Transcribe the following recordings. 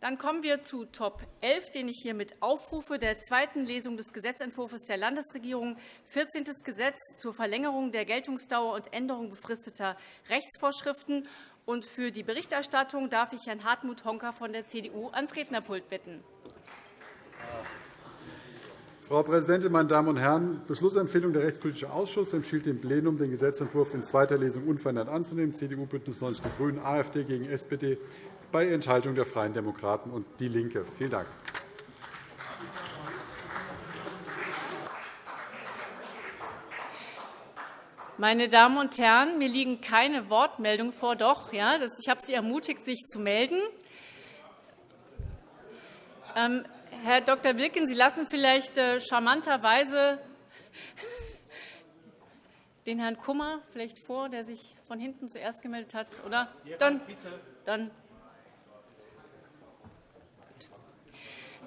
Dann kommen wir zu Top 11, den ich hiermit aufrufe, der zweiten Lesung des Gesetzentwurfs der Landesregierung, 14. Gesetz zur Verlängerung der Geltungsdauer und Änderung befristeter Rechtsvorschriften. Und für die Berichterstattung darf ich Herrn Hartmut Honka von der CDU ans Rednerpult bitten. Frau Präsidentin, meine Damen und Herren! Beschlussempfehlung Der Rechtspolitische Ausschuss empfiehlt dem Plenum, den Gesetzentwurf in zweiter Lesung unverändert anzunehmen. CDU, BÜNDNIS 90 die GRÜNEN, AfD gegen SPD bei Enthaltung der Freien Demokraten und DIE LINKE. Vielen Dank. Meine Damen und Herren, mir liegen keine Wortmeldungen vor. Doch, ja, ich habe Sie ermutigt, sich zu melden. Ähm, Herr Dr. Wilken, Sie lassen vielleicht äh, charmanterweise den Herrn Kummer vielleicht vor, der sich von hinten zuerst gemeldet hat, oder? Dann, dann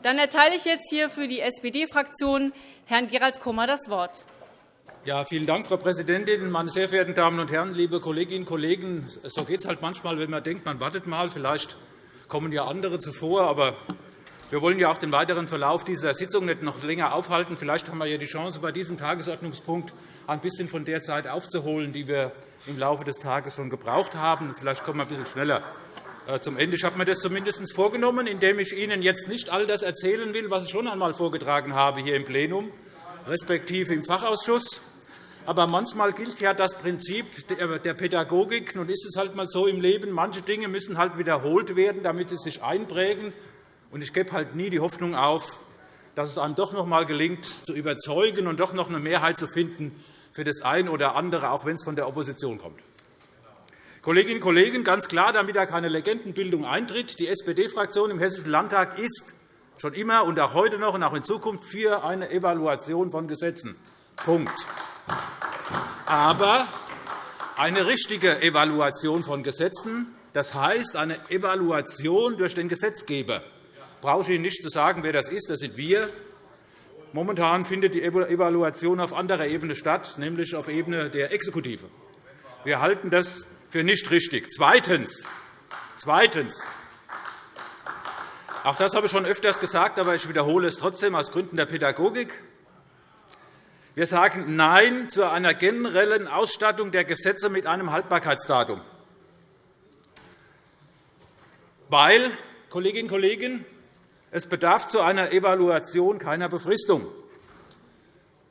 Dann erteile ich jetzt hier für die SPD-Fraktion Herrn Gerald Kummer das Wort. Ja, vielen Dank, Frau Präsidentin, meine sehr verehrten Damen und Herren, liebe Kolleginnen und Kollegen! So geht es halt manchmal, wenn man denkt, man wartet mal. Vielleicht kommen ja andere zuvor. Aber wir wollen ja auch den weiteren Verlauf dieser Sitzung nicht noch länger aufhalten. Vielleicht haben wir ja die Chance, bei diesem Tagesordnungspunkt ein bisschen von der Zeit aufzuholen, die wir im Laufe des Tages schon gebraucht haben. Vielleicht kommen wir ein bisschen schneller zum Ende. Ich habe mir das zumindest vorgenommen, indem ich Ihnen jetzt nicht all das erzählen will, was ich schon einmal vorgetragen habe hier im Plenum, respektive im Fachausschuss. Aber manchmal gilt ja das Prinzip der Pädagogik. Nun ist es halt einmal so im Leben, manche Dinge müssen halt wiederholt werden, damit sie sich einprägen. Ich gebe halt nie die Hoffnung auf, dass es einem doch noch einmal gelingt, zu überzeugen und doch noch eine Mehrheit zu finden für das eine oder andere, auch wenn es von der Opposition kommt. Kolleginnen und Kollegen, ganz klar, damit da keine Legendenbildung eintritt, die SPD-Fraktion im Hessischen Landtag ist schon immer und auch heute noch und auch in Zukunft für eine Evaluation von Gesetzen. Punkt. Aber eine richtige Evaluation von Gesetzen, das heißt eine Evaluation durch den Gesetzgeber. Ich brauche Ihnen nicht zu sagen, wer das ist. Das sind wir. Momentan findet die Evaluation auf anderer Ebene statt, nämlich auf Ebene der Exekutive. Wir halten das für nicht richtig. Zweitens. Zweitens. Auch das habe ich schon öfters gesagt, aber ich wiederhole es trotzdem aus Gründen der Pädagogik. Wir sagen Nein zu einer generellen Ausstattung der Gesetze mit einem Haltbarkeitsdatum. Weil, Kolleginnen und Kollegen, es bedarf zu einer Evaluation keiner Befristung,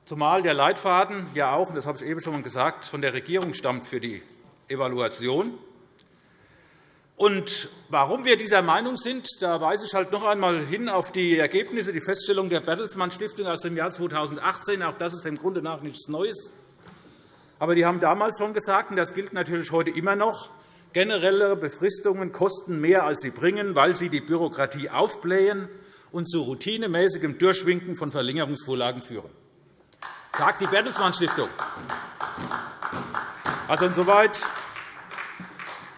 zumal der Leitfaden ja auch, das habe ich eben schon gesagt, von der Regierung stammt für die Evaluation. Und warum wir dieser Meinung sind, da weise ich halt noch einmal hin auf die Ergebnisse, die Feststellung der Bertelsmann Stiftung aus dem Jahr 2018. Auch das ist im Grunde nach nichts Neues. Aber die haben damals schon gesagt, und das gilt natürlich heute immer noch, generelle Befristungen kosten mehr, als sie bringen, weil sie die Bürokratie aufblähen und zu routinemäßigem Durchwinken von Verlängerungsvorlagen führen. Das sagt die Bertelsmann Stiftung. Also insoweit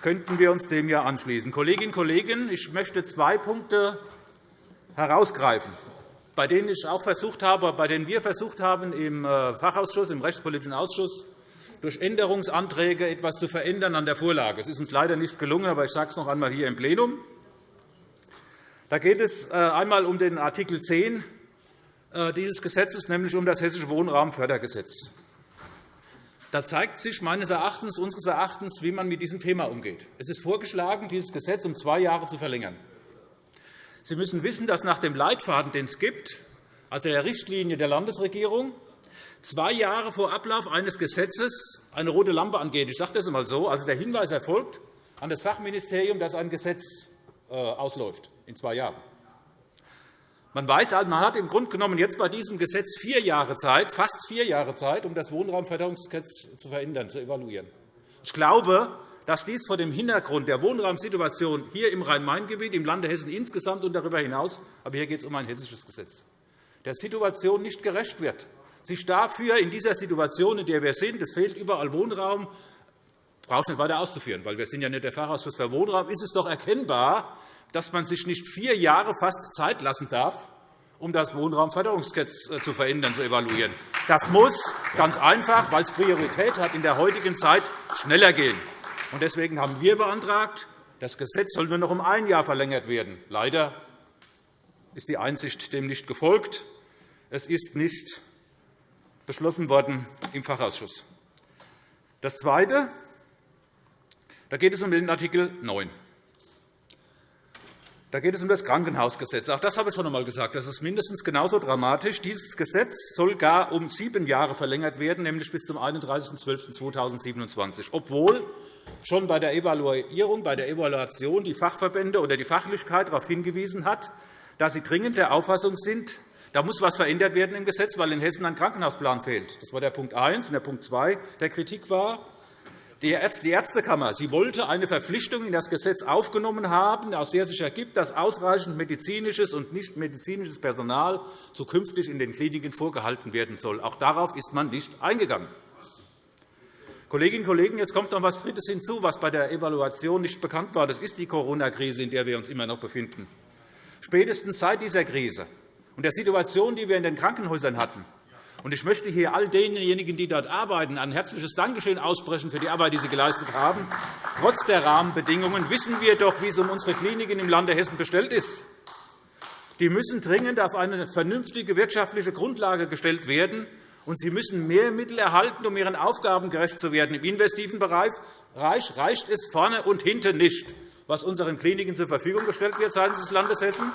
könnten wir uns dem ja anschließen. Kolleginnen und Kollegen, ich möchte zwei Punkte herausgreifen, bei denen ich auch versucht habe, bei denen wir versucht haben, im äh, Fachausschuss, im Rechtspolitischen Ausschuss durch Änderungsanträge etwas zu verändern an der Vorlage. Es ist uns leider nicht gelungen, aber ich sage es noch einmal hier im Plenum. Da geht es äh, einmal um den Art. 10 äh, dieses Gesetzes, nämlich um das Hessische Wohnraumfördergesetz. Da zeigt sich meines Erachtens, unseres Erachtens, wie man mit diesem Thema umgeht. Es ist vorgeschlagen, dieses Gesetz um zwei Jahre zu verlängern. Sie müssen wissen, dass nach dem Leitfaden, den es gibt, also der Richtlinie der Landesregierung, zwei Jahre vor Ablauf eines Gesetzes eine rote Lampe angeht. Ich sage das einmal so. Also der Hinweis erfolgt an das Fachministerium, dass ein Gesetz äh, ausläuft in zwei Jahren. Man weiß, also, man hat im Grunde genommen jetzt bei diesem Gesetz vier Jahre Zeit, fast vier Jahre Zeit, um das Wohnraumförderungsgesetz zu verändern, zu evaluieren. Ich glaube, dass dies vor dem Hintergrund der Wohnraumsituation hier im Rhein-Main-Gebiet, im Lande Hessen insgesamt und darüber hinaus, aber hier geht es um ein hessisches Gesetz, der Situation nicht gerecht wird. Sich dafür in dieser Situation, in der wir sind, es fehlt überall Wohnraum, brauche ich nicht weiter auszuführen, weil wir sind ja nicht der Fachausschuss für Wohnraum, ist es doch erkennbar, dass man sich nicht vier Jahre fast Zeit lassen darf, um das Wohnraumförderungsgesetz äh, zu verändern, zu evaluieren. Das muss ganz einfach, weil es Priorität hat, in der heutigen Zeit schneller gehen. Deswegen haben wir beantragt, Das Gesetz soll nur noch um ein Jahr verlängert werden. Leider ist die Einsicht dem nicht gefolgt. Es ist nicht beschlossen worden im Fachausschuss. Das Zweite, da geht es um den Artikel 9. Da geht es um das Krankenhausgesetz. Auch das habe ich schon einmal gesagt. Das ist mindestens genauso dramatisch. Dieses Gesetz soll gar um sieben Jahre verlängert werden, nämlich bis zum 31.12.2027, obwohl schon bei der Evaluierung, bei der Evaluation die Fachverbände oder die Fachlichkeit darauf hingewiesen hat, dass sie dringend der Auffassung sind, da muss etwas verändert werden im Gesetz, weil in Hessen ein Krankenhausplan fehlt. Das war der Punkt 1. Und der Punkt 2 der Kritik war, die Ärztekammer sie wollte eine Verpflichtung in das Gesetz aufgenommen haben, aus der sich ergibt, dass ausreichend medizinisches und nichtmedizinisches Personal zukünftig in den Kliniken vorgehalten werden soll. Auch darauf ist man nicht eingegangen. Kolleginnen und Kollegen, jetzt kommt noch etwas Drittes hinzu, was bei der Evaluation nicht bekannt war. Das ist die Corona-Krise, in der wir uns immer noch befinden. Spätestens seit dieser Krise und der Situation, die wir in den Krankenhäusern hatten, ich möchte hier all denjenigen, die dort arbeiten, ein herzliches Dankeschön aussprechen für die Arbeit, die sie geleistet haben. Trotz der Rahmenbedingungen wissen wir doch, wie es um unsere Kliniken im Lande Hessen bestellt ist. Die müssen dringend auf eine vernünftige wirtschaftliche Grundlage gestellt werden, und sie müssen mehr Mittel erhalten, um ihren Aufgaben gerecht zu werden. Im investiven Bereich reicht es vorne und hinten nicht, was unseren Kliniken zur Verfügung gestellt wird seitens des Landes Hessen.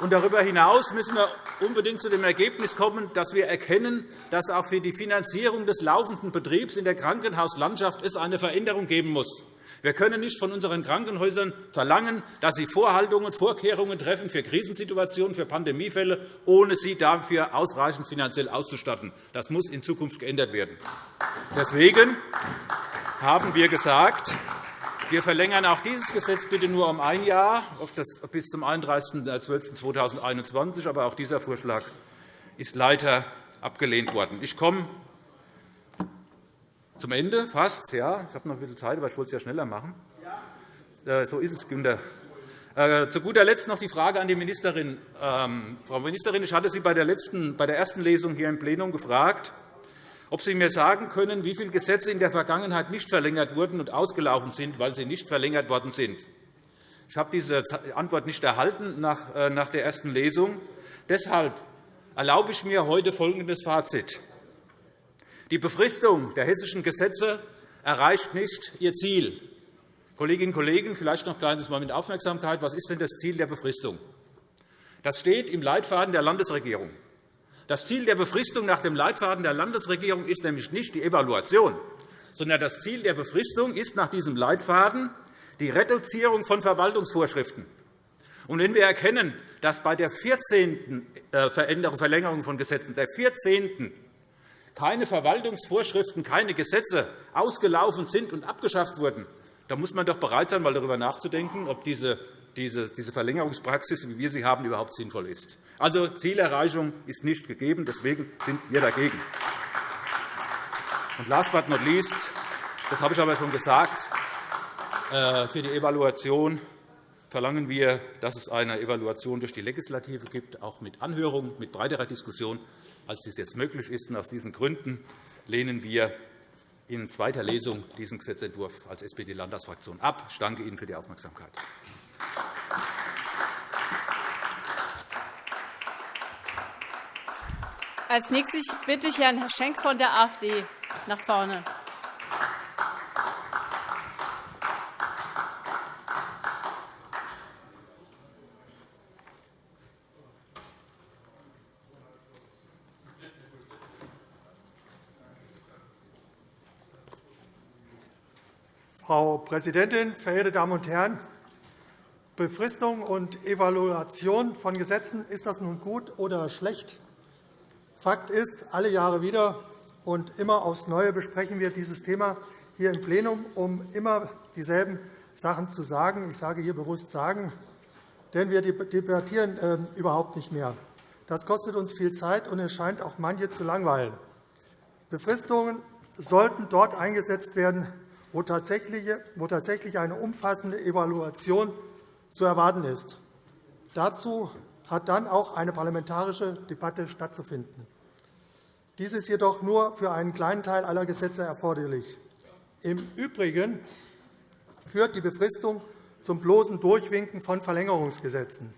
Und darüber hinaus müssen wir unbedingt zu dem Ergebnis kommen, dass wir erkennen, dass auch für die Finanzierung des laufenden Betriebs in der Krankenhauslandschaft es eine Veränderung geben muss. Wir können nicht von unseren Krankenhäusern verlangen, dass sie Vorhaltungen Vorkehrungen treffen für Krisensituationen, für Pandemiefälle, ohne sie dafür ausreichend finanziell auszustatten. Das muss in Zukunft geändert werden. Deswegen haben wir gesagt, wir verlängern auch dieses Gesetz bitte nur um ein Jahr, bis zum 31.12.2021. Aber auch dieser Vorschlag ist leider abgelehnt worden. Ich komme zum Ende fast. Ja, ich habe noch ein bisschen Zeit, aber ich wollte es ja schneller machen. Äh, so ist es, Günter. Äh, zu guter Letzt noch die Frage an die Ministerin. Ähm, Frau Ministerin, ich hatte Sie bei der, bei der ersten Lesung hier im Plenum gefragt, ob Sie mir sagen können, wie viele Gesetze in der Vergangenheit nicht verlängert wurden und ausgelaufen sind, weil sie nicht verlängert worden sind. Ich habe diese Antwort nicht erhalten nach äh, der ersten Lesung. Deshalb erlaube ich mir heute folgendes Fazit. Die Befristung der hessischen Gesetze erreicht nicht ihr Ziel. Kolleginnen und Kollegen, vielleicht noch ein kleines Mal mit Aufmerksamkeit. Was ist denn das Ziel der Befristung? Das steht im Leitfaden der Landesregierung. Das Ziel der Befristung nach dem Leitfaden der Landesregierung ist nämlich nicht die Evaluation, sondern das Ziel der Befristung ist nach diesem Leitfaden die Reduzierung von Verwaltungsvorschriften. Und wenn wir erkennen, dass bei der 14. Äh, Verlängerung von Gesetzen, der 14. keine Verwaltungsvorschriften, keine Gesetze ausgelaufen sind und abgeschafft wurden, dann muss man doch bereit sein, mal darüber nachzudenken, ob diese diese Verlängerungspraxis, wie wir sie haben, überhaupt sinnvoll ist. Also Zielerreichung ist nicht gegeben. Deswegen sind wir dagegen. Und last but not least, das habe ich aber schon gesagt, äh, für die Evaluation verlangen wir, dass es eine Evaluation durch die Legislative gibt, auch mit Anhörung, mit breiterer Diskussion, als dies jetzt möglich ist. Aus diesen Gründen lehnen wir in zweiter Lesung diesen Gesetzentwurf als SPD-Landtagsfraktion ab. Ich danke Ihnen für die Aufmerksamkeit. Als nächstes bitte ich Herrn Schenk von der AfD nach vorne. Frau Präsidentin, verehrte Damen und Herren! Befristung und Evaluation von Gesetzen, ist das nun gut oder schlecht? Fakt ist, alle Jahre wieder und immer aufs Neue besprechen wir dieses Thema hier im Plenum, um immer dieselben Sachen zu sagen. Ich sage hier bewusst sagen, denn wir debattieren ähm, überhaupt nicht mehr. Das kostet uns viel Zeit, und es scheint auch manche zu langweilen. Befristungen sollten dort eingesetzt werden, wo tatsächlich eine umfassende Evaluation zu erwarten ist. Dazu hat dann auch eine parlamentarische Debatte stattzufinden. Dies ist jedoch nur für einen kleinen Teil aller Gesetze erforderlich. Im Übrigen führt die Befristung zum bloßen Durchwinken von Verlängerungsgesetzen.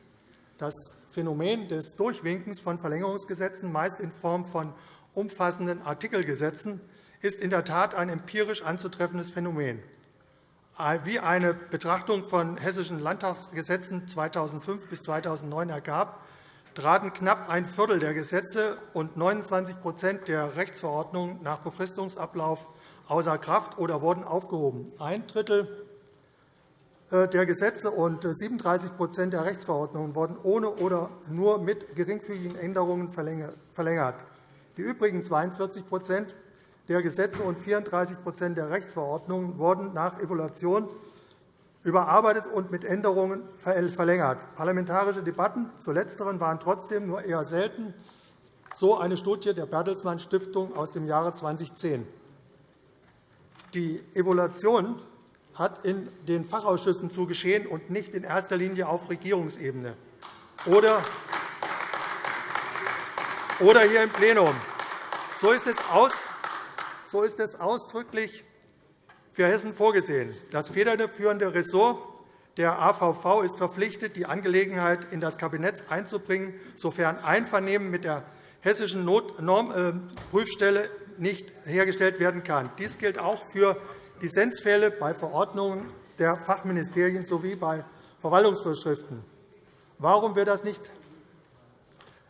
Das Phänomen des Durchwinkens von Verlängerungsgesetzen, meist in Form von umfassenden Artikelgesetzen, ist in der Tat ein empirisch anzutreffendes Phänomen. Wie eine Betrachtung von hessischen Landtagsgesetzen 2005 bis 2009 ergab, traten knapp ein Viertel der Gesetze und 29% der Rechtsverordnungen nach Befristungsablauf außer Kraft oder wurden aufgehoben. Ein Drittel äh, der Gesetze und 37% der Rechtsverordnungen wurden ohne oder nur mit geringfügigen Änderungen verlängert. Die übrigen 42 der Gesetze und 34% der Rechtsverordnungen wurden nach Evaluation überarbeitet und mit Änderungen verlängert. Parlamentarische Debatten zu letzteren waren trotzdem nur eher selten, so eine Studie der Bertelsmann Stiftung aus dem Jahre 2010. Die Evaluation hat in den Fachausschüssen zu geschehen und nicht in erster Linie auf Regierungsebene oder hier im Plenum. So ist es ausdrücklich für Hessen vorgesehen. Das federführende Ressort der AVV ist verpflichtet, die Angelegenheit in das Kabinett einzubringen, sofern Einvernehmen mit der hessischen Normprüfstelle nicht hergestellt werden kann. Dies gilt auch für Dissensfälle bei Verordnungen der Fachministerien sowie bei Verwaltungsvorschriften. Warum wird das nicht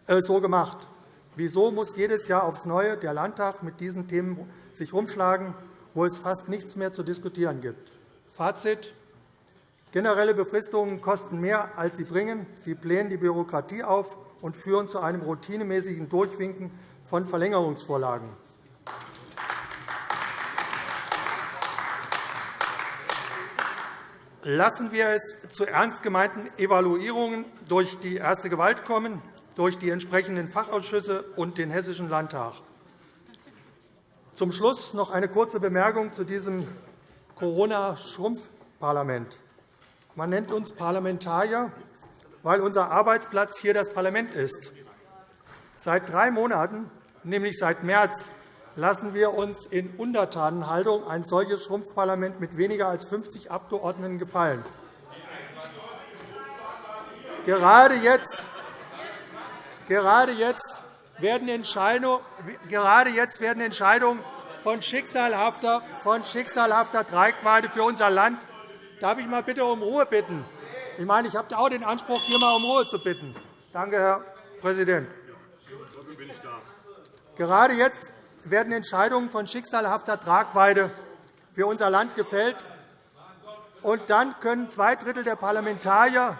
äh, so gemacht? Wieso muss jedes Jahr aufs Neue der Landtag mit diesen Themen sich rumschlagen, wo es fast nichts mehr zu diskutieren gibt? Fazit. Generelle Befristungen kosten mehr, als sie bringen. Sie blähen die Bürokratie auf und führen zu einem routinemäßigen Durchwinken von Verlängerungsvorlagen. Lassen wir es zu ernst gemeinten Evaluierungen durch die erste Gewalt kommen, durch die entsprechenden Fachausschüsse und den Hessischen Landtag. Zum Schluss noch eine kurze Bemerkung zu diesem Corona-Schrumpfparlament. Man nennt uns Parlamentarier, weil unser Arbeitsplatz hier das Parlament ist. Seit drei Monaten, nämlich seit März, lassen wir uns in Untertanenhaltung ein solches Schrumpfparlament mit weniger als 50 Abgeordneten gefallen. Gerade jetzt, gerade jetzt werden Entscheidungen, von schicksalhafter, von schicksalhafter Tragweite für unser Land. Darf ich mal bitte um Ruhe bitten? Ich meine, ich habe auch den Anspruch, hier mal um Ruhe zu bitten. Danke, Herr Präsident. Gerade jetzt werden Entscheidungen von schicksalhafter Tragweite für unser Land gefällt. Und dann können zwei Drittel der Parlamentarier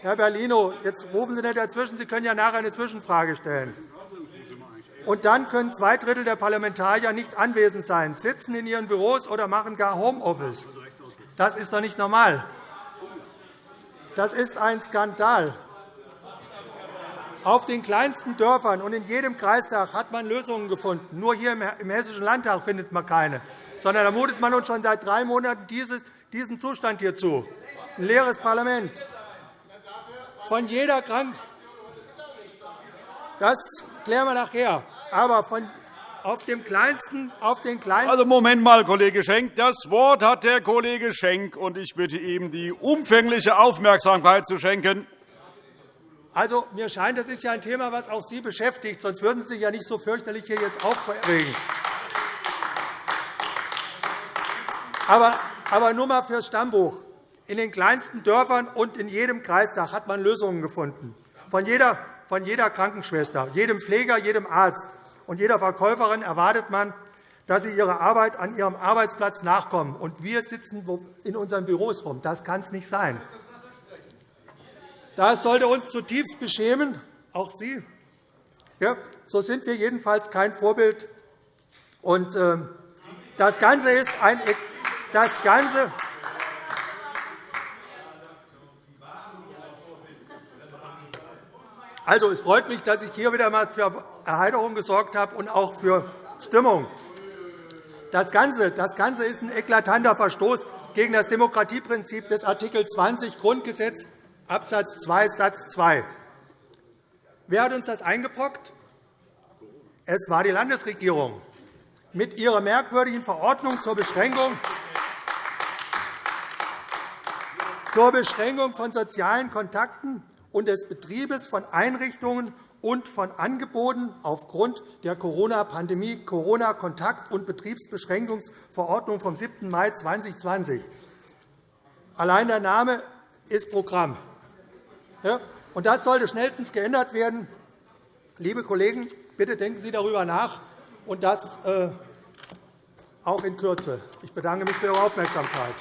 Herr Bellino, jetzt rufen Sie nicht dazwischen. Sie können ja nachher eine Zwischenfrage stellen. Und dann können zwei Drittel der Parlamentarier nicht anwesend sein, sitzen in ihren Büros oder machen gar Homeoffice. Das ist doch nicht normal. Das ist ein Skandal. Auf den kleinsten Dörfern und in jedem Kreistag hat man Lösungen gefunden. Nur hier im Hessischen Landtag findet man keine. Sondern da mutet man uns schon seit drei Monaten diesen Zustand hier zu. Ein leeres Parlament. Von jeder Krank das klären wir nachher. Aber von auf dem kleinsten, auf den kleinsten also, Moment mal, Kollege Schenk. Das Wort hat der Kollege Schenk, und ich bitte ihm, die umfängliche Aufmerksamkeit zu schenken. Also, mir scheint, das ist ja ein Thema, das auch Sie beschäftigt. Sonst würden Sie sich ja nicht so fürchterlich hier jetzt aufregen. Aber, aber nur einmal fürs Stammbuch. In den kleinsten Dörfern und in jedem Kreistag hat man Lösungen gefunden. Von jeder, von jeder Krankenschwester, jedem Pfleger, jedem Arzt und jeder Verkäuferin erwartet man, dass sie ihrer Arbeit an ihrem Arbeitsplatz nachkommen. Und wir sitzen in unseren Büros rum. Das kann es nicht sein. Das sollte uns zutiefst beschämen, auch Sie. Ja, so sind wir jedenfalls kein Vorbild. Und, äh, das Ganze ist ein das Ganze Also, es freut mich, dass ich hier wieder einmal für Erheiterung gesorgt habe und auch für Stimmung. Das Ganze, das Ganze ist ein eklatanter Verstoß gegen das Demokratieprinzip des Art. 20 Grundgesetz Abs. 2 Satz 2. Wer hat uns das eingebrockt? Es war die Landesregierung mit ihrer merkwürdigen Verordnung zur Beschränkung zur Beschränkung von sozialen Kontakten und des Betriebes von Einrichtungen und von Angeboten aufgrund der Corona-Pandemie Corona-Kontakt- und Betriebsbeschränkungsverordnung vom 7. Mai 2020. Allein der Name ist Programm. Und das sollte schnellstens geändert werden. Liebe Kollegen, bitte denken Sie darüber nach, und das äh, auch in Kürze. Ich bedanke mich für Ihre Aufmerksamkeit.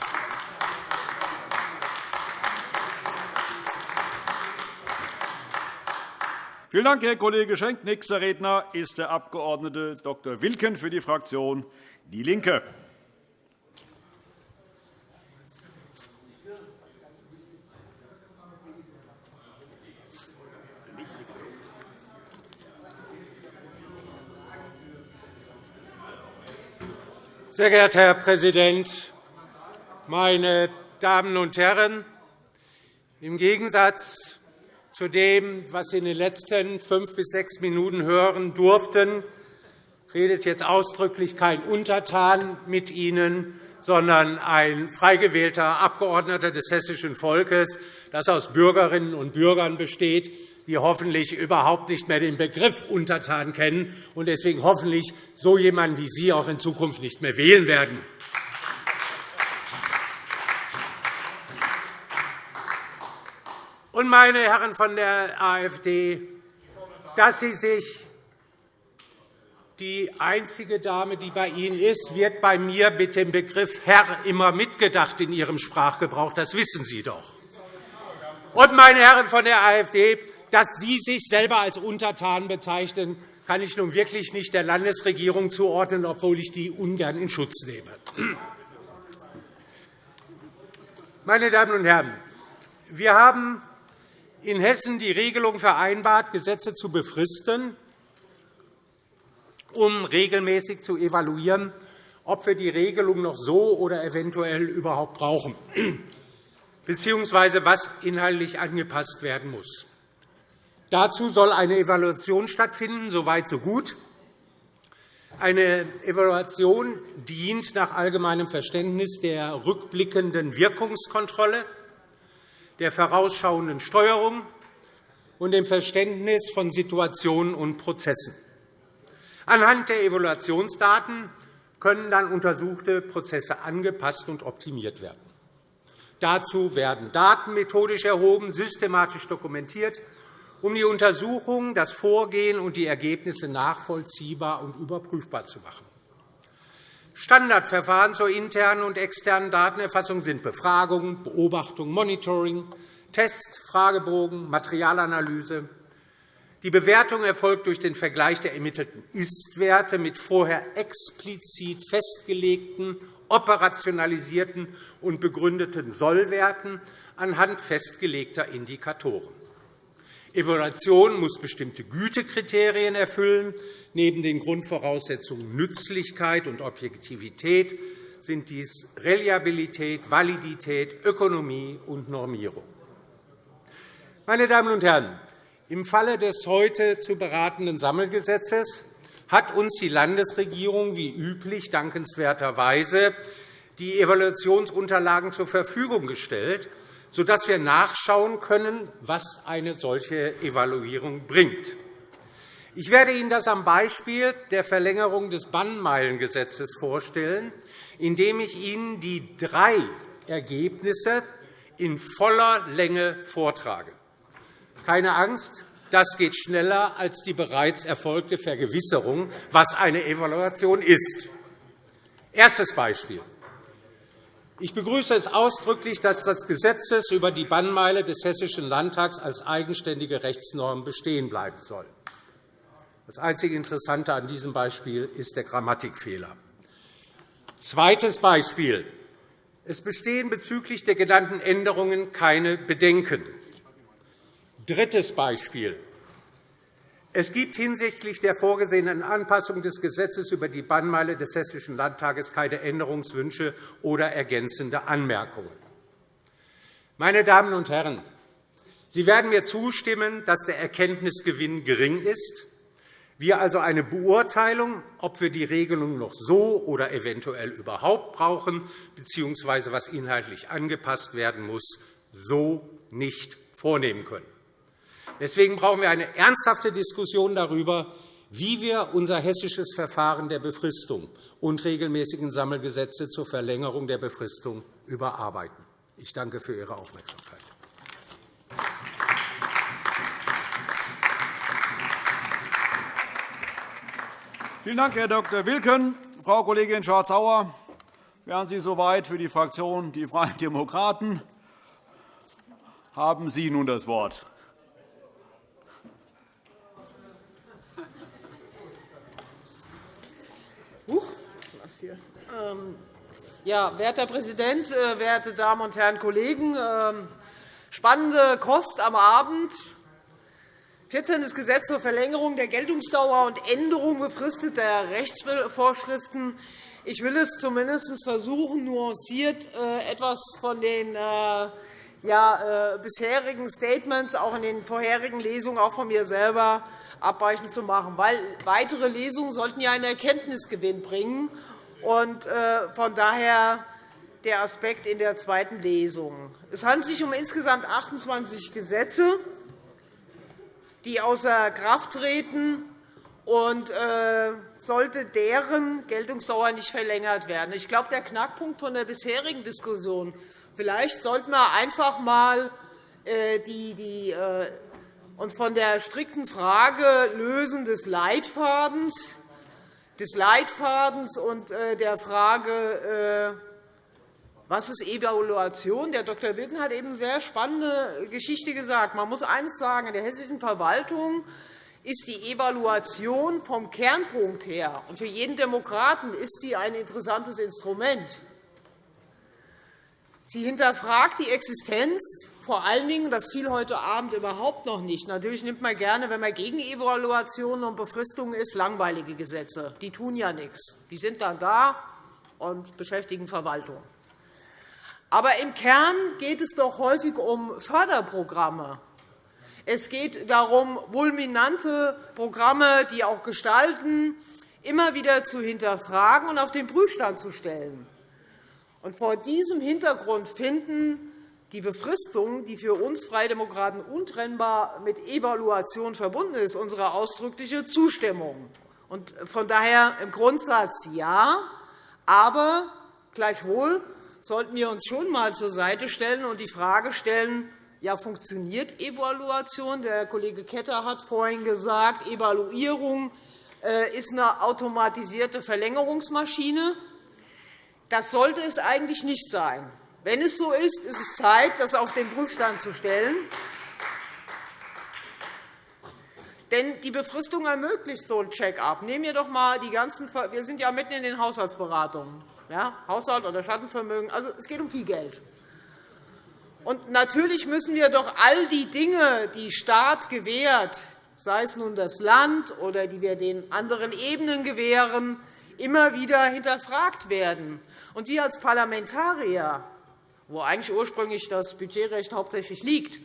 Vielen Dank, Herr Kollege Schenk. Nächster Redner ist der Abg. Dr. Wilken für die Fraktion DIE LINKE. Sehr geehrter Herr Präsident, meine Damen und Herren! Im Gegensatz zu dem, was Sie in den letzten fünf bis sechs Minuten hören durften, redet jetzt ausdrücklich kein Untertan mit Ihnen, sondern ein frei gewählter Abgeordneter des hessischen Volkes, das aus Bürgerinnen und Bürgern besteht, die hoffentlich überhaupt nicht mehr den Begriff Untertan kennen und deswegen hoffentlich so jemanden wie Sie auch in Zukunft nicht mehr wählen werden. Und, meine Herren von der AfD, dass Sie sich die einzige Dame, die bei Ihnen ist, wird bei mir mit dem Begriff Herr immer mitgedacht in Ihrem Sprachgebrauch. Das wissen Sie doch. Und, meine Herren von der AfD, dass Sie sich selber als Untertan bezeichnen, kann ich nun wirklich nicht der Landesregierung zuordnen, obwohl ich die ungern in Schutz nehme. Meine Damen und Herren, wir haben in Hessen die Regelung vereinbart, Gesetze zu befristen, um regelmäßig zu evaluieren, ob wir die Regelung noch so oder eventuell überhaupt brauchen, bzw. was inhaltlich angepasst werden muss. Dazu soll eine Evaluation stattfinden, so weit, so gut. Eine Evaluation dient nach allgemeinem Verständnis der rückblickenden Wirkungskontrolle der vorausschauenden Steuerung und dem Verständnis von Situationen und Prozessen. Anhand der Evaluationsdaten können dann untersuchte Prozesse angepasst und optimiert werden. Dazu werden Daten methodisch erhoben, systematisch dokumentiert, um die Untersuchung, das Vorgehen und die Ergebnisse nachvollziehbar und überprüfbar zu machen. Standardverfahren zur internen und externen Datenerfassung sind Befragung, Beobachtung, Monitoring, Test, Fragebogen, Materialanalyse. Die Bewertung erfolgt durch den Vergleich der ermittelten Ist-Werte mit vorher explizit festgelegten, operationalisierten und begründeten Sollwerten anhand festgelegter Indikatoren. Evaluation muss bestimmte Gütekriterien erfüllen, Neben den Grundvoraussetzungen Nützlichkeit und Objektivität sind dies Reliabilität, Validität, Ökonomie und Normierung. Meine Damen und Herren, im Falle des heute zu beratenden Sammelgesetzes hat uns die Landesregierung wie üblich dankenswerterweise die Evaluationsunterlagen zur Verfügung gestellt, sodass wir nachschauen können, was eine solche Evaluierung bringt. Ich werde Ihnen das am Beispiel der Verlängerung des Bannmeilengesetzes vorstellen, indem ich Ihnen die drei Ergebnisse in voller Länge vortrage. Keine Angst, das geht schneller als die bereits erfolgte Vergewisserung, was eine Evaluation ist. Erstes Beispiel. Ich begrüße es ausdrücklich, dass das Gesetz über die Bannmeile des Hessischen Landtags als eigenständige Rechtsnorm bestehen bleiben soll. Das einzige Interessante an diesem Beispiel ist der Grammatikfehler. Zweites Beispiel. Es bestehen bezüglich der genannten Änderungen keine Bedenken. Drittes Beispiel. Es gibt hinsichtlich der vorgesehenen Anpassung des Gesetzes über die Bannmeile des Hessischen Landtages keine Änderungswünsche oder ergänzende Anmerkungen. Meine Damen und Herren, Sie werden mir zustimmen, dass der Erkenntnisgewinn gering ist wir also eine Beurteilung, ob wir die Regelung noch so oder eventuell überhaupt brauchen, bzw. was inhaltlich angepasst werden muss, so nicht vornehmen können. Deswegen brauchen wir eine ernsthafte Diskussion darüber, wie wir unser hessisches Verfahren der Befristung und regelmäßigen Sammelgesetze zur Verlängerung der Befristung überarbeiten. Ich danke für Ihre Aufmerksamkeit. Vielen Dank, Herr Dr. Wilken. Frau Kollegin Schardt-Sauer, wären Sie soweit für die Fraktion Die Freien Demokraten? Haben Sie nun das Wort. Ja, werter Herr Präsident, äh, werte Damen und Herren Kollegen! Ähm, spannende Kost am Abend. 14. Gesetz zur Verlängerung der Geltungsdauer und Änderung befristeter Rechtsvorschriften. Ich will es zumindest versuchen, nuanciert äh, etwas von den äh, bisherigen Statements, auch in den vorherigen Lesungen, auch von mir selber, abweichend zu machen. Weil weitere Lesungen sollten ja einen Erkenntnisgewinn bringen. Und äh, von daher der Aspekt in der zweiten Lesung. Es handelt sich um insgesamt 28 Gesetze, die außer Kraft treten und äh, sollte deren Geltungsdauer nicht verlängert werden. Ich glaube, der Knackpunkt von der bisherigen Diskussion vielleicht sollten wir einfach einmal äh, uns von der strikten Frage lösen des Leitfadens des Leitfadens und äh, der Frage, äh, was ist Evaluation? Der Dr. Wilken hat eben eine sehr spannende Geschichte gesagt. Man muss eines sagen, in der hessischen Verwaltung ist die Evaluation vom Kernpunkt her, und für jeden Demokraten ist sie ein interessantes Instrument. Sie hinterfragt die Existenz vor allen Dingen, das fiel heute Abend überhaupt noch nicht. Natürlich nimmt man gerne, wenn man gegen Evaluationen und Befristungen ist, langweilige Gesetze. Die tun ja nichts. Die sind dann da und beschäftigen Verwaltung. Aber im Kern geht es doch häufig um Förderprogramme. Es geht darum, vulminante Programme, die auch gestalten, immer wieder zu hinterfragen und auf den Prüfstand zu stellen. Und vor diesem Hintergrund finden die Befristung, die für uns Freie Demokraten untrennbar mit Evaluation verbunden ist, unsere ausdrückliche Zustimmung. Von daher im Grundsatz ja, aber gleichwohl sollten wir uns schon einmal zur Seite stellen und die Frage stellen, ja, funktioniert Evaluation? Der Kollege Ketter hat vorhin gesagt, Evaluierung äh, ist eine automatisierte Verlängerungsmaschine. Das sollte es eigentlich nicht sein. Wenn es so ist, ist es Zeit, das auf den Prüfstand zu stellen. Denn die Befristung ermöglicht so ein Check-up. Nehmen wir doch einmal die ganzen wir sind ja mitten in den Haushaltsberatungen. Ja, Haushalt oder Schattenvermögen. Also, es geht um viel Geld. Und natürlich müssen wir doch all die Dinge, die Staat gewährt, sei es nun das Land oder die wir den anderen Ebenen gewähren, immer wieder hinterfragt werden. Und wir als Parlamentarier wo eigentlich ursprünglich das Budgetrecht hauptsächlich liegt.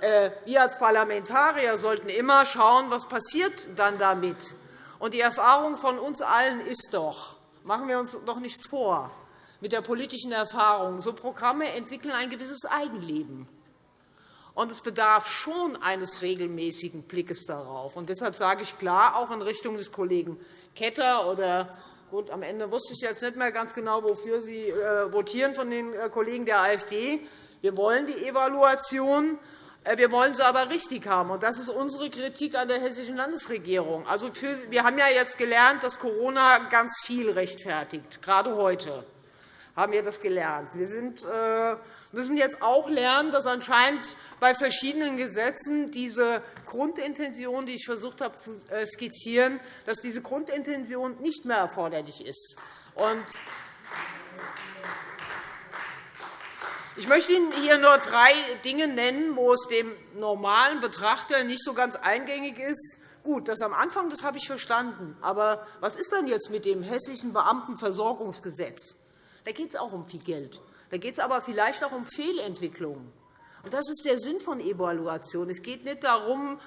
Äh, wir als Parlamentarier sollten immer schauen, was passiert dann damit. Und die Erfahrung von uns allen ist doch, machen wir uns doch nichts vor, mit der politischen Erfahrung, so Programme entwickeln ein gewisses Eigenleben. Und es bedarf schon eines regelmäßigen Blickes darauf. Und deshalb sage ich klar, auch in Richtung des Kollegen Ketter oder Gut, am Ende wusste ich jetzt nicht mehr ganz genau, wofür Sie äh, votieren von den äh, Kollegen der AfD. Wir wollen die Evaluation. Äh, wir wollen sie aber richtig haben. Und das ist unsere Kritik an der hessischen Landesregierung. Also wir haben ja jetzt gelernt, dass Corona ganz viel rechtfertigt. Gerade heute haben wir das gelernt. Wir sind, müssen jetzt auch lernen, dass anscheinend bei verschiedenen Gesetzen diese Grundintention, die ich versucht habe zu äh, skizzieren, dass diese Grundintention nicht mehr erforderlich ist. Ich möchte Ihnen hier nur drei Dinge nennen, wo es dem normalen Betrachter nicht so ganz eingängig ist. Gut, das am Anfang das habe ich verstanden. Aber was ist denn jetzt mit dem Hessischen Beamtenversorgungsgesetz? Da geht es auch um viel Geld. Da geht es aber vielleicht auch um Fehlentwicklungen. Und das ist der Sinn von Evaluation. Es geht nicht darum,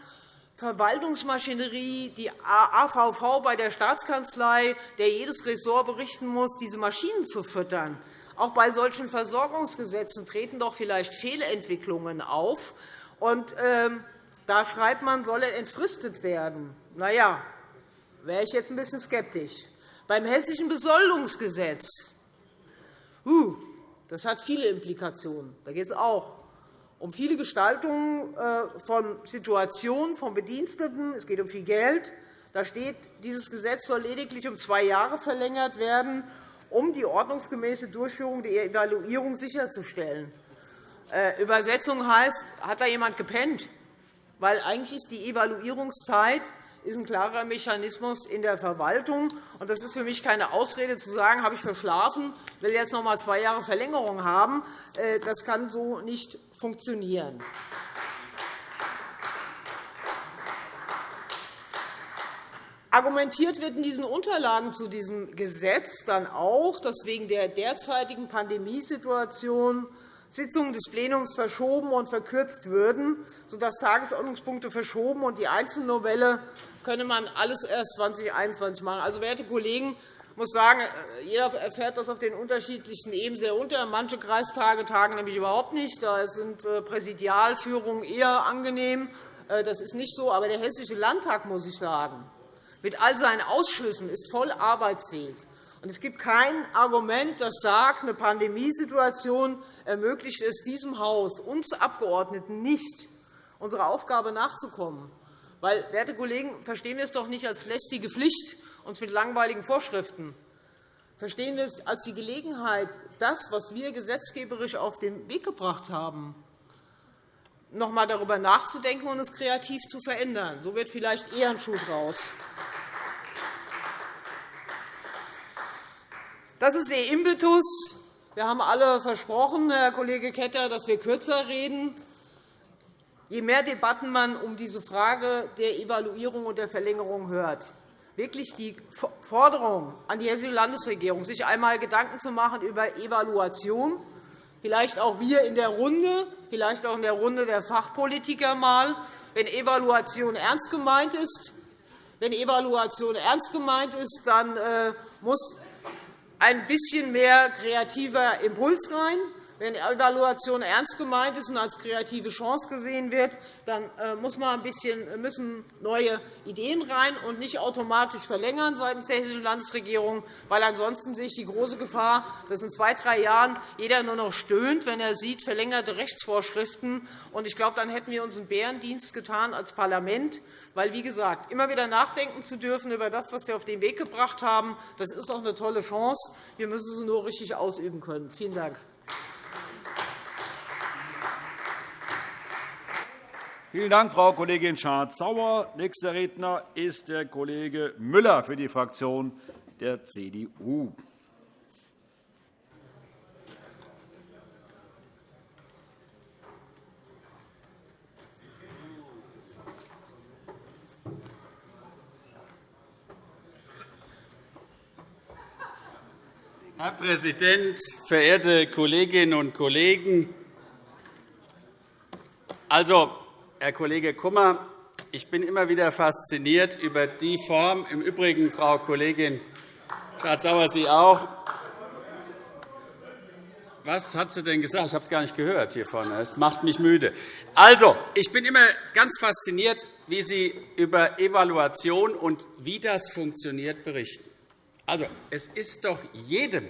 Verwaltungsmaschinerie, die AVV bei der Staatskanzlei, der jedes Ressort berichten muss, diese Maschinen zu füttern. auch bei solchen Versorgungsgesetzen treten doch vielleicht Fehlentwicklungen auf. Und, ähm, da schreibt man, solle entfristet werden. Na ja, wäre ich jetzt ein bisschen skeptisch. Beim Hessischen Besoldungsgesetz uh, das hat viele Implikationen. Da geht es auch um viele Gestaltungen äh, von Situationen von Bediensteten. Es geht um viel Geld. Da steht, dieses Gesetz soll lediglich um zwei Jahre verlängert werden, um die ordnungsgemäße Durchführung der Evaluierung sicherzustellen. Äh, Übersetzung heißt, hat da jemand gepennt? Weil eigentlich ist die Evaluierungszeit ist ein klarer Mechanismus in der Verwaltung. Das ist für mich keine Ausrede, zu sagen, habe ich verschlafen, will jetzt noch einmal zwei Jahre Verlängerung haben. Äh, das kann so nicht funktionieren. Argumentiert wird in diesen Unterlagen zu diesem Gesetz dann auch, dass wegen der derzeitigen Pandemiesituation Sitzungen des Plenums verschoben und verkürzt würden, sodass Tagesordnungspunkte verschoben und die Einzelnovelle könne man alles erst 2021 machen. Also, werte Kollegen, ich muss sagen, jeder erfährt das auf den unterschiedlichsten Ebenen sehr unter. Manche Kreistage tagen nämlich überhaupt nicht. Da sind äh, Präsidialführungen eher angenehm. Äh, das ist nicht so. Aber der Hessische Landtag, muss ich sagen, mit all seinen Ausschüssen ist voll arbeitsfähig. es gibt kein Argument, das sagt, eine Pandemiesituation ermöglicht es diesem Haus, uns Abgeordneten nicht, unserer Aufgabe nachzukommen. Weil, werte Kollegen, verstehen wir es doch nicht als lästige Pflicht, uns mit langweiligen Vorschriften. Verstehen wir es als die Gelegenheit, das, was wir gesetzgeberisch auf den Weg gebracht haben, noch einmal darüber nachzudenken und es kreativ zu verändern. So wird vielleicht eher ein Schuh draus. Das ist der Impetus. Wir haben alle versprochen, Herr Kollege Ketter, dass wir kürzer reden. Je mehr Debatten man um diese Frage der Evaluierung und der Verlängerung hört, wirklich die Forderung an die Hessische Landesregierung, sich einmal Gedanken zu machen über Evaluation, vielleicht auch wir in der Runde, vielleicht auch in der Runde der Fachpolitiker mal, wenn Evaluation ernst gemeint ist. Wenn Evaluation ernst gemeint ist, dann äh, muss ein bisschen mehr kreativer Impuls rein. Wenn Evaluation ernst gemeint ist und als kreative Chance gesehen wird, dann äh, muss man ein bisschen, müssen neue Ideen rein und nicht automatisch verlängern seitens der Hessischen Landesregierung, weil ansonsten sehe ich die große Gefahr, dass in zwei, drei Jahren jeder nur noch stöhnt, wenn er sieht, verlängerte Rechtsvorschriften. Ich glaube, dann hätten wir uns einen Bärendienst getan als Parlament, weil, wie gesagt, immer wieder nachdenken zu dürfen über das, was wir auf den Weg gebracht haben, das ist doch eine tolle Chance. Wir müssen sie nur richtig ausüben können. Vielen Dank. Vielen Dank, Frau Kollegin Schardt-Sauer. Nächster Redner ist der Kollege Müller für die Fraktion der CDU. Herr Präsident, verehrte Kolleginnen und Kollegen! Also, Herr Kollege Kummer, ich bin immer wieder fasziniert über die Form, im Übrigen, Frau Kollegin Schardt-Sauer, Sie auch. Was hat sie denn gesagt? Ich habe es gar nicht gehört hier vorne. Es macht mich müde. Also, ich bin immer ganz fasziniert, wie Sie über Evaluation und wie das funktioniert berichten. Also, es ist doch jedem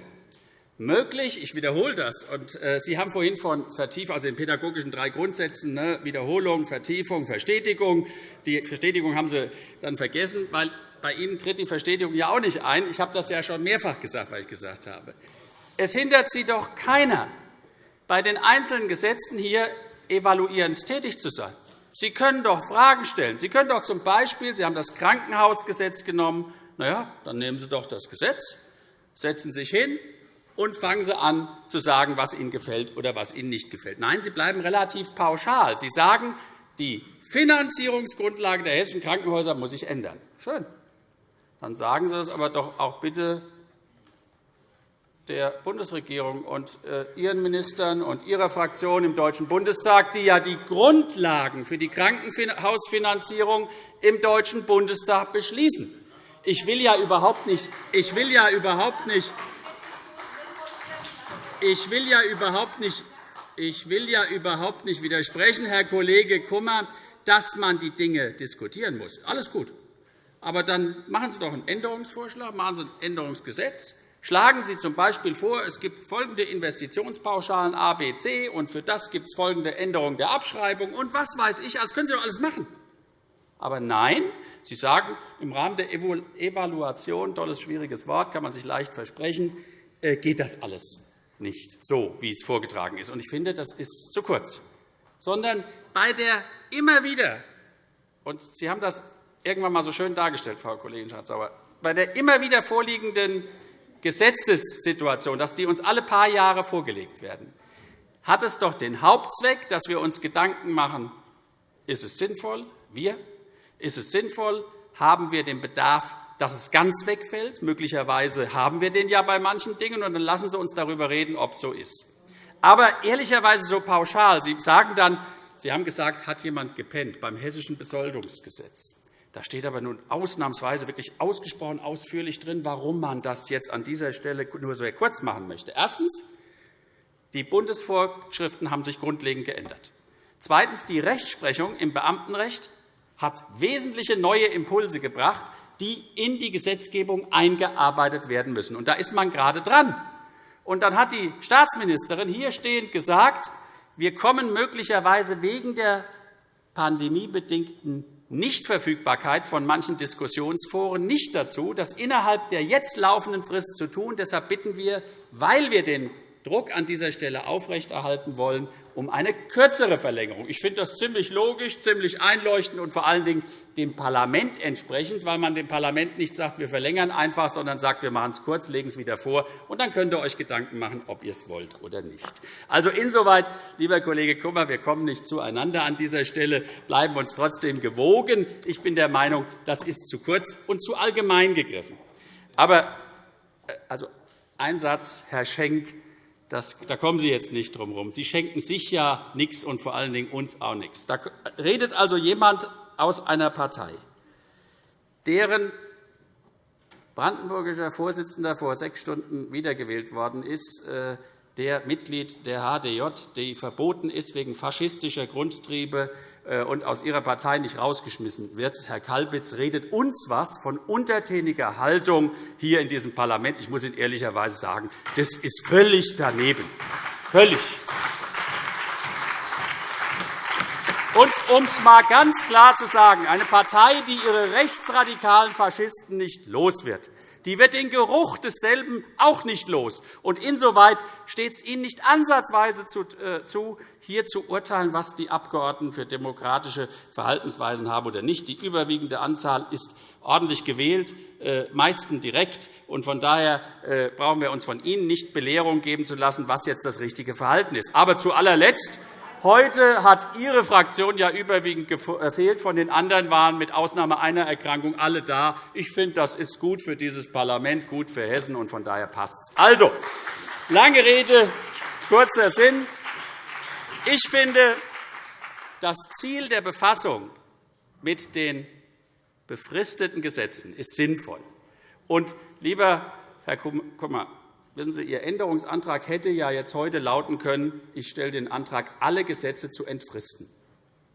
möglich. Ich wiederhole das. Und, äh, Sie haben vorhin von Vertiefung, also den pädagogischen drei Grundsätzen, ne, Wiederholung, Vertiefung, Verstetigung. Die Verstetigung haben Sie dann vergessen, weil bei Ihnen tritt die Verstetigung ja auch nicht ein. Ich habe das ja schon mehrfach gesagt, weil ich gesagt habe. Es hindert Sie doch keiner, bei den einzelnen Gesetzen hier evaluierend tätig zu sein. Sie können doch Fragen stellen. Sie können doch z. B. Sie haben das Krankenhausgesetz genommen. Na ja, dann nehmen Sie doch das Gesetz, setzen sich hin, und fangen Sie an, zu sagen, was Ihnen gefällt oder was Ihnen nicht gefällt. Nein, Sie bleiben relativ pauschal. Sie sagen, die Finanzierungsgrundlage der hessischen Krankenhäuser muss sich ändern. Schön. Dann sagen Sie das aber doch auch bitte der Bundesregierung und äh, Ihren Ministern und Ihrer Fraktion im Deutschen Bundestag, die ja die Grundlagen für die Krankenhausfinanzierung im Deutschen Bundestag beschließen. Ich will ja überhaupt nicht, ich will ja überhaupt nicht ich will ja überhaupt nicht ich will ja überhaupt nicht widersprechen, Herr Kollege Kummer, dass man die Dinge diskutieren muss. Alles gut. Aber dann machen Sie doch einen Änderungsvorschlag, machen Sie ein Änderungsgesetz. Schlagen Sie z. B. vor, es gibt folgende Investitionspauschalen A, B, C, und für das gibt es folgende Änderung der Abschreibung und was weiß ich. Das können Sie doch alles machen. Aber nein, Sie sagen, im Rahmen der Evaluation, tolles, schwieriges Wort, kann man sich leicht versprechen, äh, geht das alles nicht so, wie es vorgetragen ist. Ich finde, das ist zu kurz. Sondern bei der immer wieder, und Sie haben das irgendwann einmal so schön dargestellt, Frau Kollegin Schardt-Sauer, bei der immer wieder vorliegenden Gesetzessituation, dass die uns alle paar Jahre vorgelegt werden, hat es doch den Hauptzweck, dass wir uns Gedanken machen, ist es sinnvoll, wir, ist es sinnvoll, haben wir den Bedarf, dass es ganz wegfällt? Möglicherweise haben wir den ja bei manchen Dingen, und dann lassen Sie uns darüber reden, ob es so ist. Aber ehrlicherweise so pauschal. Sie sagen dann, Sie haben gesagt, hat jemand gepennt beim Hessischen Besoldungsgesetz. Da steht aber nun ausnahmsweise wirklich ausgesprochen ausführlich drin, warum man das jetzt an dieser Stelle nur sehr kurz machen möchte. Erstens. Die Bundesvorschriften haben sich grundlegend geändert. Zweitens. Die Rechtsprechung im Beamtenrecht hat wesentliche neue Impulse gebracht, die in die Gesetzgebung eingearbeitet werden müssen. Und da ist man gerade dran. Und dann hat die Staatsministerin hier stehend gesagt, wir kommen möglicherweise wegen der pandemiebedingten Nichtverfügbarkeit von manchen Diskussionsforen nicht dazu, das innerhalb der jetzt laufenden Frist zu tun. Deshalb bitten wir, weil wir den Druck an dieser Stelle aufrechterhalten wollen, um eine kürzere Verlängerung. Ich finde das ziemlich logisch, ziemlich einleuchtend und vor allen Dingen dem Parlament entsprechend, weil man dem Parlament nicht sagt, wir verlängern einfach, sondern sagt, wir machen es kurz, legen es wieder vor, und dann könnt ihr euch Gedanken machen, ob ihr es wollt oder nicht. Also insoweit, lieber Kollege Kummer, wir kommen nicht zueinander an dieser Stelle, bleiben uns trotzdem gewogen. Ich bin der Meinung, das ist zu kurz und zu allgemein gegriffen. Aber äh, also, ein Satz, Herr Schenk, das, da kommen Sie jetzt nicht drum herum. Sie schenken sich ja nichts und vor allen Dingen uns auch nichts. Da redet also jemand aus einer Partei, deren brandenburgischer Vorsitzender vor sechs Stunden wiedergewählt worden ist, äh, der Mitglied der HDJ, die verboten ist wegen faschistischer Grundtriebe äh, und aus Ihrer Partei nicht rausgeschmissen wird. Herr Kalbitz redet uns was von untertäniger Haltung hier in diesem Parlament. Ich muss Ihnen ehrlicherweise sagen, das ist völlig daneben. Völlig. Um es einmal ganz klar zu sagen, eine Partei, die ihre rechtsradikalen Faschisten nicht los wird, die wird den Geruch desselben auch nicht los. Und insoweit steht es Ihnen nicht ansatzweise zu, äh, hier zu urteilen, was die Abgeordneten für demokratische Verhaltensweisen haben oder nicht. Die überwiegende Anzahl ist ordentlich gewählt, äh, meistens direkt. Von daher äh, brauchen wir uns von Ihnen nicht Belehrung geben zu lassen, was jetzt das richtige Verhalten ist. Aber zu allerletzt Heute hat Ihre Fraktion ja überwiegend gefehlt. Von den anderen waren mit Ausnahme einer Erkrankung alle da. Ich finde, das ist gut für dieses Parlament, gut für Hessen, und von daher passt es. Also, lange Rede, kurzer Sinn. Ich finde, das Ziel der Befassung mit den befristeten Gesetzen ist sinnvoll. Und, lieber Herr Kummer, Wissen Sie, Ihr Änderungsantrag hätte ja jetzt heute lauten können, ich stelle den Antrag, alle Gesetze zu entfristen.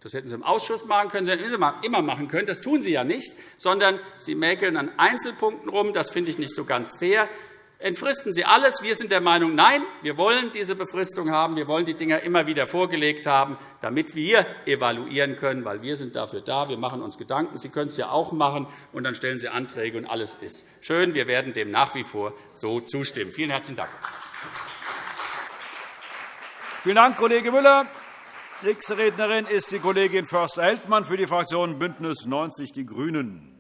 Das hätten Sie im Ausschuss machen können, das hätten Sie immer machen können. Das tun Sie ja nicht, sondern Sie mäkeln an Einzelpunkten rum. Das finde ich nicht so ganz fair. Entfristen Sie alles. Wir sind der Meinung, nein, wir wollen diese Befristung haben. Wir wollen die Dinge immer wieder vorgelegt haben, damit wir evaluieren können, weil wir sind dafür da. Wir machen uns Gedanken. Sie können es ja auch machen, und dann stellen Sie Anträge, und alles ist schön. Wir werden dem nach wie vor so zustimmen. Vielen herzlichen Dank. Vielen Dank, Kollege Müller. Nächste Rednerin ist die Kollegin Förster-Heldmann für die Fraktion BÜNDNIS 90 die GRÜNEN.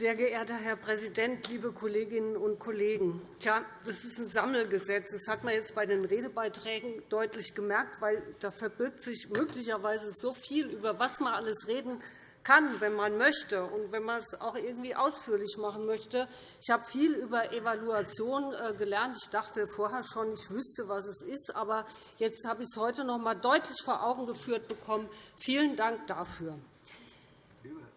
Sehr geehrter Herr Präsident, liebe Kolleginnen und Kollegen! Tja, das ist ein Sammelgesetz. Das hat man jetzt bei den Redebeiträgen deutlich gemerkt, weil da verbirgt sich möglicherweise so viel, über was man alles reden kann, wenn man möchte und wenn man es auch irgendwie ausführlich machen möchte. Ich habe viel über Evaluation äh, gelernt. Ich dachte vorher schon, ich wüsste, was es ist. Aber jetzt habe ich es heute noch einmal deutlich vor Augen geführt bekommen. Vielen Dank dafür.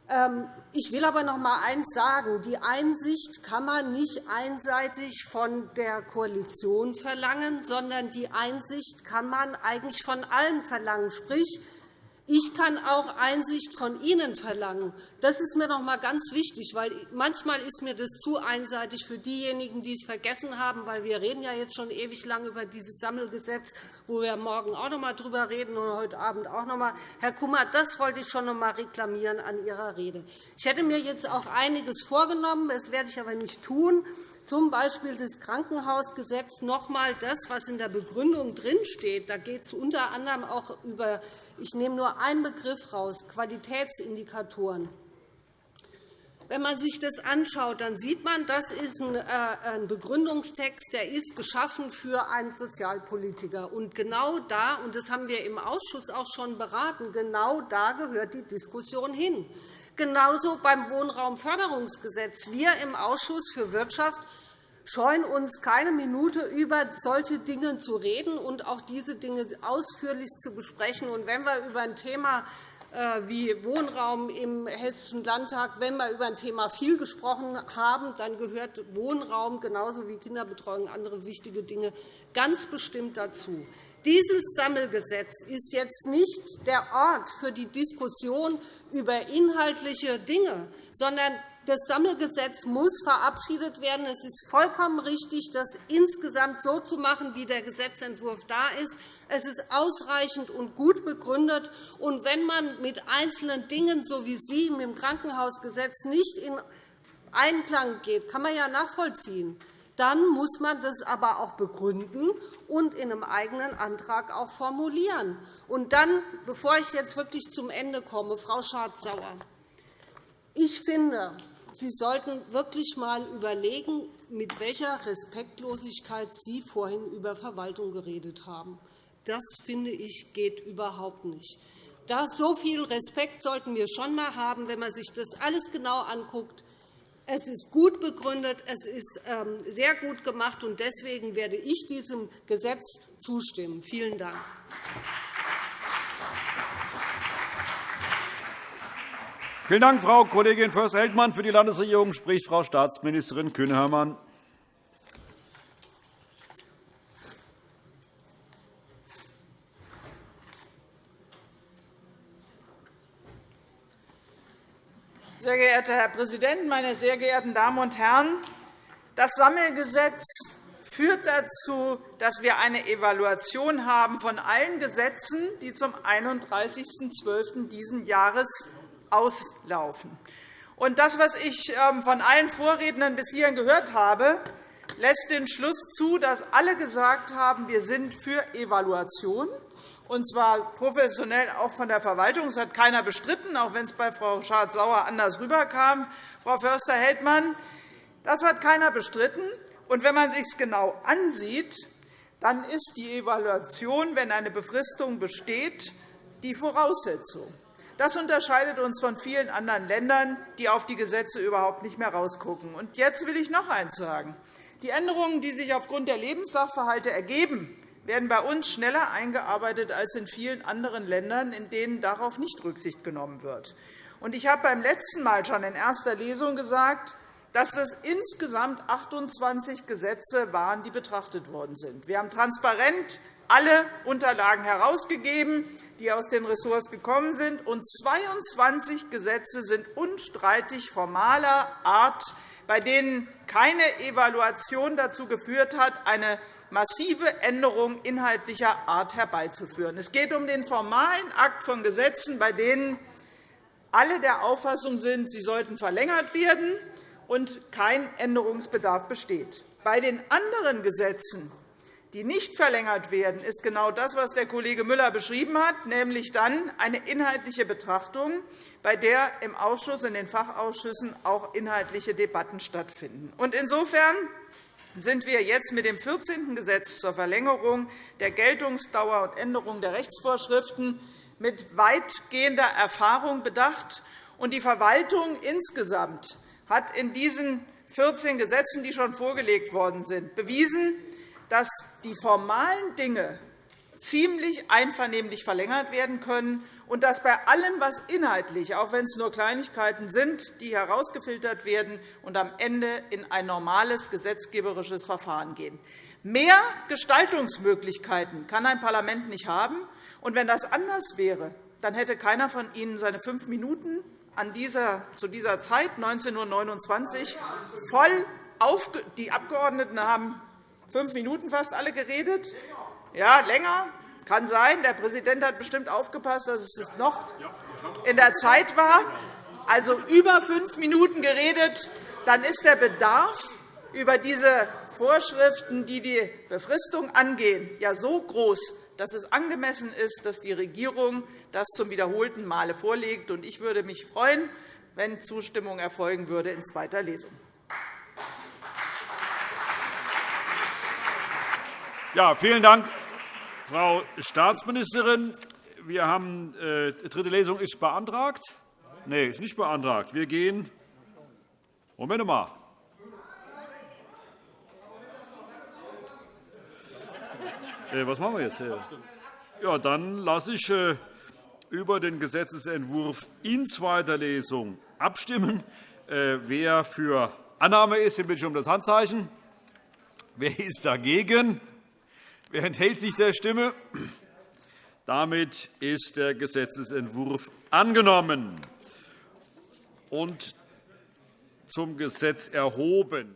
Ähm, ich will aber noch einmal eines sagen. Die Einsicht kann man nicht einseitig von der Koalition verlangen, sondern die Einsicht kann man eigentlich von allen verlangen. Sprich, ich kann auch Einsicht von Ihnen verlangen. Das ist mir noch einmal ganz wichtig, weil manchmal ist mir das zu einseitig für diejenigen, die es vergessen haben, weil wir reden ja jetzt schon ewig lang über dieses Sammelgesetz, wo wir morgen auch noch einmal darüber reden und heute Abend auch noch einmal. Herr Kummer, das wollte ich schon noch einmal reklamieren an Ihrer Rede. Ich hätte mir jetzt auch einiges vorgenommen, das werde ich aber nicht tun z. B. das Krankenhausgesetz noch einmal das, was in der Begründung drinsteht. Da geht es unter anderem auch über, ich nehme nur einen Begriff heraus, Qualitätsindikatoren. Wenn man sich das anschaut, dann sieht man, das ist ein äh, Begründungstext, der ist geschaffen für einen Sozialpolitiker. Und genau da, und das haben wir im Ausschuss auch schon beraten, genau da gehört die Diskussion hin. Genauso beim Wohnraumförderungsgesetz. Wir im Ausschuss für Wirtschaft scheuen uns keine Minute, über solche Dinge zu reden und auch diese Dinge ausführlich zu besprechen. Wenn wir über ein Thema äh, wie Wohnraum im Hessischen Landtag, wenn wir über ein Thema viel gesprochen haben, dann gehört Wohnraum genauso wie Kinderbetreuung und andere wichtige Dinge ganz bestimmt dazu. Dieses Sammelgesetz ist jetzt nicht der Ort für die Diskussion über inhaltliche Dinge, sondern das Sammelgesetz muss verabschiedet werden. Es ist vollkommen richtig, das insgesamt so zu machen, wie der Gesetzentwurf da ist. Es ist ausreichend und gut begründet. Und wenn man mit einzelnen Dingen, so wie Sie mit dem Krankenhausgesetz, nicht in Einklang geht, kann man ja nachvollziehen. Dann muss man das aber auch begründen und in einem eigenen Antrag auch formulieren. Und dann, bevor ich jetzt wirklich zum Ende komme, Frau Schardt-Sauer, ich finde, Sie sollten wirklich einmal überlegen, mit welcher Respektlosigkeit Sie vorhin über Verwaltung geredet haben. Das, finde ich, geht überhaupt nicht. Da so viel Respekt sollten wir schon einmal haben, wenn man sich das alles genau anguckt. Es ist gut begründet, es ist ähm, sehr gut gemacht, und deswegen werde ich diesem Gesetz zustimmen. Vielen Dank. Vielen Dank, Frau Kollegin Förster-Heldmann. Für die Landesregierung spricht Frau Staatsministerin Kühne-Hörmann. Sehr geehrter Herr Präsident, meine sehr geehrten Damen und Herren! Das Sammelgesetz führt dazu, dass wir eine Evaluation haben von allen Gesetzen, die zum 31.12. dieses Jahres auslaufen. Und das, was ich ähm, von allen Vorrednern bis hierhin gehört habe, lässt den Schluss zu, dass alle gesagt haben, wir sind für Evaluation und zwar professionell auch von der Verwaltung. Das hat keiner bestritten, auch wenn es bei Frau Schardt-Sauer anders rüberkam. Frau Förster-Heldmann, das hat keiner bestritten. Und wenn man sich es genau ansieht, dann ist die Evaluation, wenn eine Befristung besteht, die Voraussetzung. Das unterscheidet uns von vielen anderen Ländern, die auf die Gesetze überhaupt nicht mehr herausgucken. Und jetzt will ich noch eines sagen. Die Änderungen, die sich aufgrund der Lebenssachverhalte ergeben, werden bei uns schneller eingearbeitet als in vielen anderen Ländern, in denen darauf nicht Rücksicht genommen wird. Ich habe beim letzten Mal schon in erster Lesung gesagt, dass das insgesamt 28 Gesetze waren, die betrachtet worden sind. Wir haben transparent alle Unterlagen herausgegeben, die aus den Ressorts gekommen sind, und 22 Gesetze sind unstreitig formaler Art, bei denen keine Evaluation dazu geführt hat, eine massive Änderungen inhaltlicher Art herbeizuführen. Es geht um den formalen Akt von Gesetzen, bei denen alle der Auffassung sind, sie sollten verlängert werden und kein Änderungsbedarf besteht. Bei den anderen Gesetzen, die nicht verlängert werden, ist genau das, was der Kollege Müller beschrieben hat, nämlich dann eine inhaltliche Betrachtung, bei der im Ausschuss, in den Fachausschüssen auch inhaltliche Debatten stattfinden. Insofern sind wir jetzt mit dem 14. Gesetz zur Verlängerung der Geltungsdauer und Änderung der Rechtsvorschriften mit weitgehender Erfahrung bedacht. Die Verwaltung insgesamt hat in diesen 14 Gesetzen, die schon vorgelegt worden sind, bewiesen, dass die formalen Dinge ziemlich einvernehmlich verlängert werden können und dass bei allem, was inhaltlich, auch wenn es nur Kleinigkeiten sind, die herausgefiltert werden und am Ende in ein normales gesetzgeberisches Verfahren gehen. Mehr Gestaltungsmöglichkeiten kann ein Parlament nicht haben. Und wenn das anders wäre, dann hätte keiner von Ihnen seine fünf Minuten an dieser, zu dieser Zeit, 19.29 Uhr, voll auf, die Abgeordneten haben fünf Minuten fast alle geredet. Ja, länger. Kann sein. Der Präsident hat bestimmt aufgepasst, dass es noch in der Zeit war. Also über fünf Minuten geredet. Dann ist der Bedarf über diese Vorschriften, die die Befristung angehen, ja so groß, dass es angemessen ist, dass die Regierung das zum wiederholten Male vorlegt. Ich würde mich freuen, wenn Zustimmung erfolgen würde in zweiter Lesung. Ja, vielen Dank, Frau Staatsministerin. Wir haben, äh, dritte Lesung ist beantragt. Nein, ist nicht beantragt. Wir gehen. Moment mal. Äh, was machen wir jetzt? Ja, dann lasse ich äh, über den Gesetzentwurf in zweiter Lesung abstimmen. Äh, wer für Annahme ist, den bitte ich um das Handzeichen. Wer ist dagegen? Wer enthält sich der Stimme? Damit ist der Gesetzentwurf angenommen und zum Gesetz erhoben.